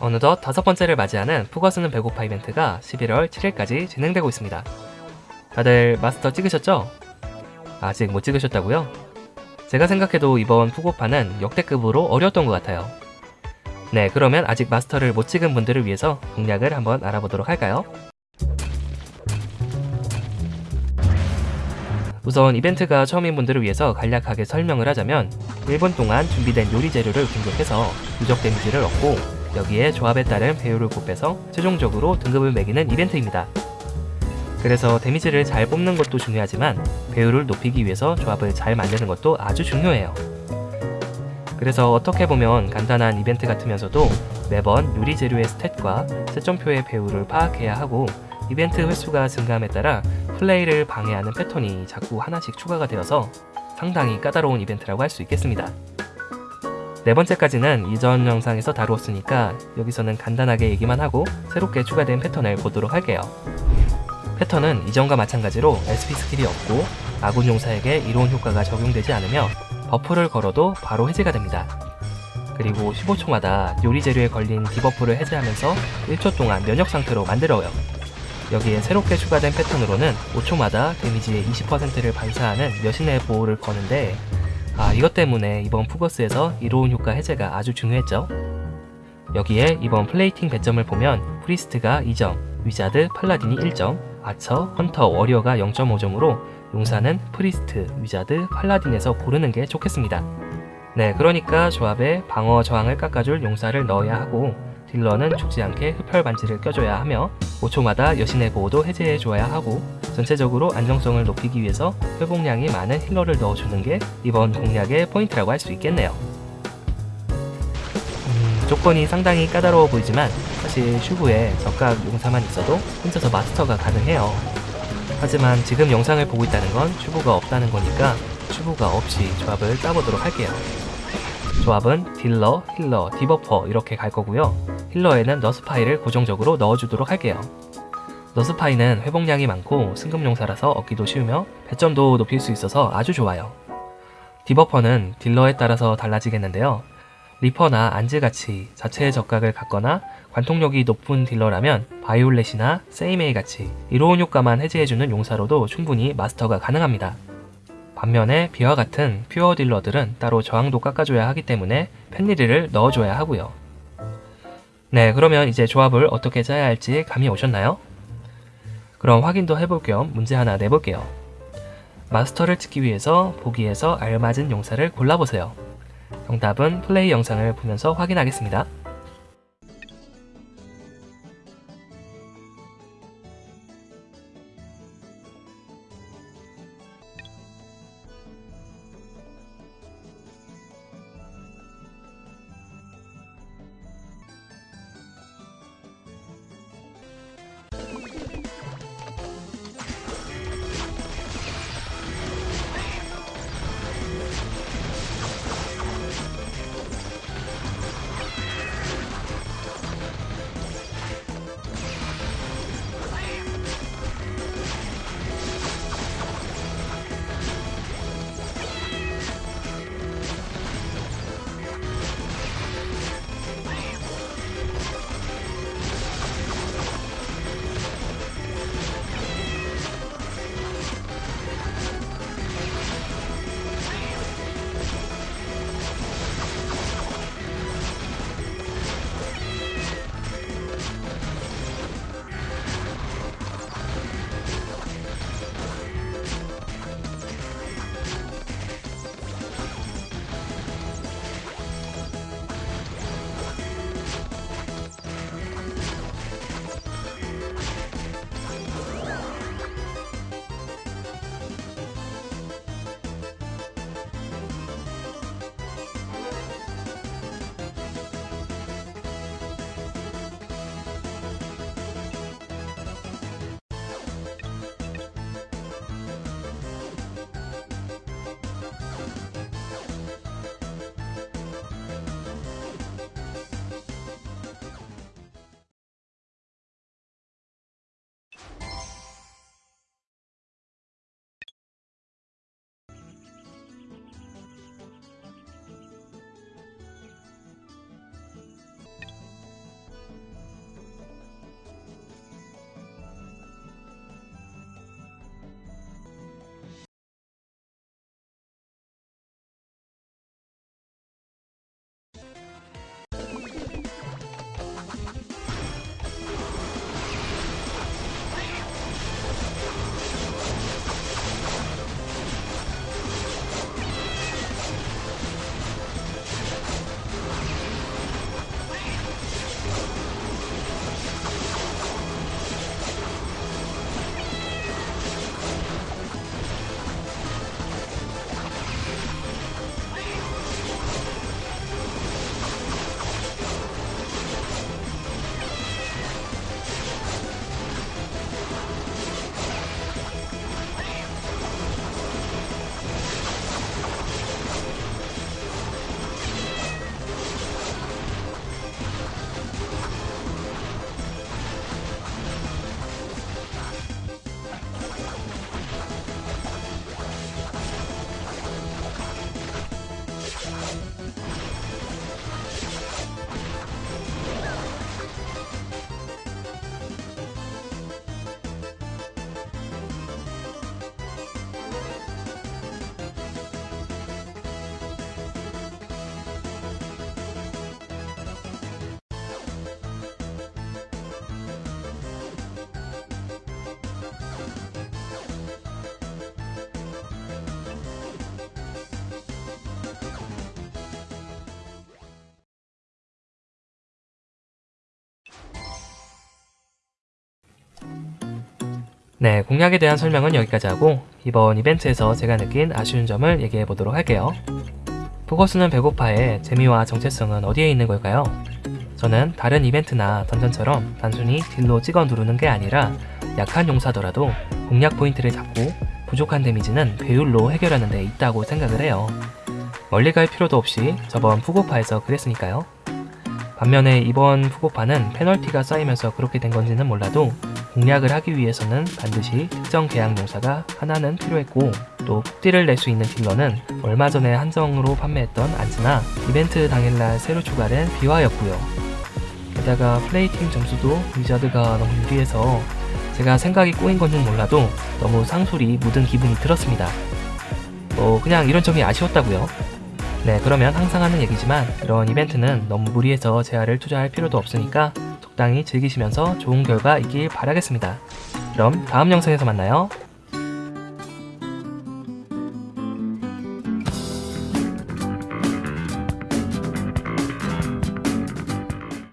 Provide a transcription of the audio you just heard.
어느덧 다섯 번째를 맞이하는 푸거스는 배고파 이벤트가 11월 7일까지 진행되고 있습니다. 다들 마스터 찍으셨죠? 아직 못 찍으셨다고요? 제가 생각해도 이번 푸고파는 역대급으로 어려웠던 것 같아요. 네, 그러면 아직 마스터를 못 찍은 분들을 위해서 공략을 한번 알아보도록 할까요? 우선 이벤트가 처음인 분들을 위해서 간략하게 설명을 하자면 1분 동안 준비된 요리 재료를 공격해서 누적 데미지를 얻고 여기에 조합에 따른 배율을 곱해서 최종적으로 등급을 매기는 이벤트입니다. 그래서 데미지를 잘 뽑는 것도 중요하지만 배율을 높이기 위해서 조합을 잘 만드는 것도 아주 중요해요. 그래서 어떻게 보면 간단한 이벤트 같으면서도 매번 요리 재료의 스탯과 채점표의 배율을 파악해야 하고 이벤트 횟수가 증가함에 따라 플레이를 방해하는 패턴이 자꾸 하나씩 추가가 되어서 상당히 까다로운 이벤트라고 할 수 있겠습니다. 네 번째까지는 이전 영상에서 다루었으니까 여기서는 간단하게 얘기만 하고 새롭게 추가된 패턴을 보도록 할게요. 패턴은 이전과 마찬가지로 SP 스킬이 없고 아군 용사에게 이로운 효과가 적용되지 않으며 buff를 걸어도 바로 해제가 됩니다. 그리고 15초마다 요리 재료에 걸린 debuff를 해제하면서 1초 동안 면역 상태로 만들어요. 여기에 새롭게 추가된 패턴으로는 5초마다 데미지의 20%를 반사하는 여신의 보호를 거는데 아 이것 때문에 이번 푸고파에서 이로운 효과 해제가 아주 중요했죠. 여기에 이번 플레이팅 배점을 보면 priest가 2점, wizard, paladin이 1점, archer, hunter, warrior가 0.5점으로 용사는 priest, wizard, paladin에서 고르는 게 좋겠습니다. 네, 그러니까 조합에 방어 저항을 깎아줄 용사를 넣어야 하고 딜러는 죽지 않게 흡혈 반지를 껴줘야 하며 5초마다 여신의 보호도 해제해줘야 하고 전체적으로 안정성을 높이기 위해서 회복량이 많은 healer를 넣어주는 게 이번 공략의 포인트라고 할 수 있겠네요. 음, 조건이 상당히 까다로워 보이지만 사실 슈브에 적각 용사만 있어도 혼자서 마스터가 가능해요. 하지만 지금 영상을 보고 있다는 건 슈브가 없다는 거니까 슈브가 없이 조합을 짜보도록 할게요. 조합은 딜러, healer, debuffer 이렇게 갈 거고요. healer에는 너스파이를 고정적으로 넣어주도록 할게요. 너스파이는 회복량이 많고 승급용사라서 얻기도 쉬우며 배점도 높일 수 있어서 아주 좋아요. debuffer는 딜러에 따라서 달라지겠는데요. 리퍼나 안즈같이 자체의 적각을 갖거나 관통력이 높은 딜러라면 바이올렛이나 세이메이 같이 이로운 효과만 해제해주는 용사로도 충분히 마스터가 가능합니다. 반면에 비와 같은 pure 딜러들은 따로 저항도 깎아줘야 하기 때문에 펜리를 넣어줘야 하고요. 네, 그러면 이제 조합을 어떻게 짜야 할지 감이 오셨나요? 그럼 확인도 해볼 겸 문제 하나 내볼게요. 마스터를 찍기 위해서 보기에서 알맞은 용사를 골라보세요. 정답은 플레이 영상을 보면서 확인하겠습니다. 네, 공략에 대한 설명은 여기까지 하고 이번 이벤트에서 제가 느낀 아쉬운 점을 얘기해 보도록 할게요. 푸고파의 재미와 정체성은 어디에 있는 걸까요? 저는 다른 이벤트나 dungeon처럼 단순히 deal로 찍어 누르는 게 아니라 약한 용사더라도 공략 포인트를 잡고 부족한 데미지는 배율로 해결하는 데 있다고 생각을 해요. 멀리 갈 필요도 없이 저번 푸고파에서 그랬으니까요. 반면에 이번 푸고파는 페널티가 쌓이면서 그렇게 된 건지는 몰라도 공략을 하기 위해서는 반드시 특정 계약 용사가 하나는 필요했고 또 폭딜을 낼 수 있는 딜러는 얼마 전에 한정으로 판매했던 안즈나 이벤트 당일날 새로 추가된 비화였고요. 게다가 플레이팀 점수도 위자드가 너무 유리해서 제가 생각이 꼬인 건지는 몰라도 너무 상술이 묻은 기분이 들었습니다. 뭐 그냥 이런 점이 아쉬웠다고요. 네 그러면 항상 하는 얘기지만 이런 이벤트는 너무 무리해서 재화를 투자할 필요도 없으니까 적당히 즐기시면서 좋은 결과 있길 바라겠습니다. 그럼 다음 영상에서 만나요.